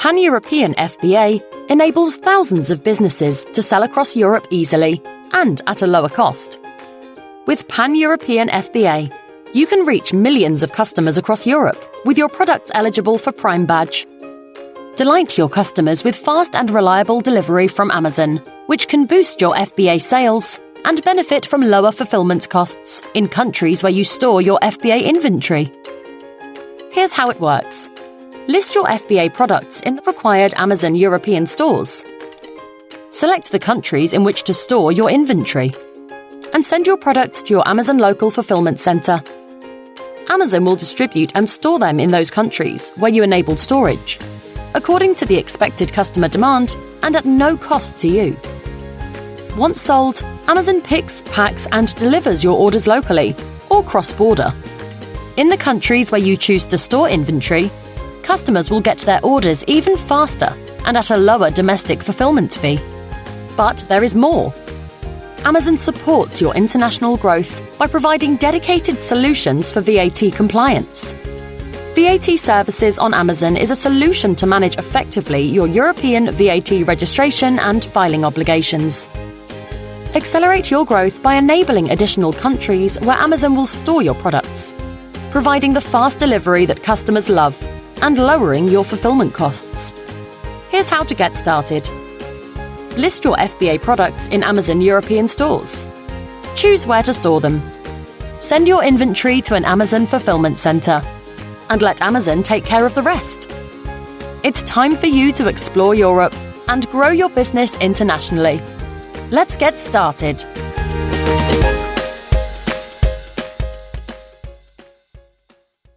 Pan European FBA enables thousands of businesses to sell across Europe easily and at a lower cost. With Pan European FBA, you can reach millions of customers across Europe with your products eligible for Prime Badge. Delight your customers with fast and reliable delivery from Amazon, which can boost your FBA sales and benefit from lower fulfillment costs in countries where you store your FBA inventory. Here's how it works list your FBA products in the required Amazon European stores. Select the countries in which to store your inventory. And send your products to your Amazon local fulfillment center. Amazon will distribute and store them in those countries where you enabled storage, according to the expected customer demand and at no cost to you. Once sold, Amazon picks, packs, and delivers your orders locally or cross border. In the countries where you choose to store inventory, customers will get their orders even faster and at a lower domestic fulfillment fee. But there is more. Amazon supports your international growth by providing dedicated solutions for VAT compliance. VAT Services on Amazon is a solution to manage effectively your European VAT registration and filing obligations. Accelerate your growth by enabling additional countries where Amazon will store your products, providing the fast delivery that customers love, and lowering your fulfillment costs. Here's how to get started. List your FBA products in Amazon European stores. Choose where to store them. Send your inventory to an Amazon fulfillment center and let Amazon take care of the rest. It's time for you to explore Europe and grow your business internationally. Let's get started.